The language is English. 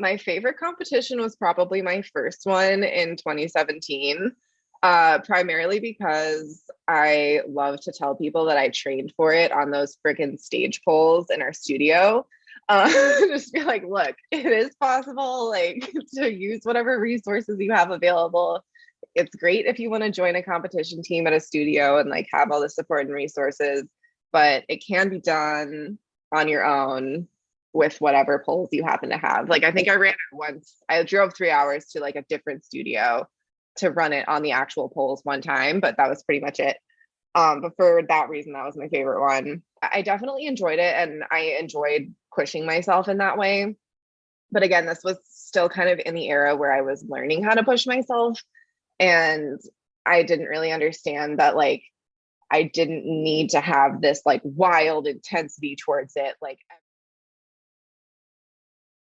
my favorite competition was probably my first one in 2017, uh, primarily because I love to tell people that I trained for it on those freaking stage poles in our studio. Uh, just be like, look, it is possible, like to use whatever resources you have available. It's great if you want to join a competition team at a studio and like have all the support and resources, but it can be done on your own with whatever poles you happen to have. Like I think I ran it once. I drove three hours to like a different studio to run it on the actual poles one time, but that was pretty much it. Um, but for that reason, that was my favorite one. I definitely enjoyed it and I enjoyed pushing myself in that way. But again, this was still kind of in the era where I was learning how to push myself. And I didn't really understand that like I didn't need to have this like wild intensity towards it like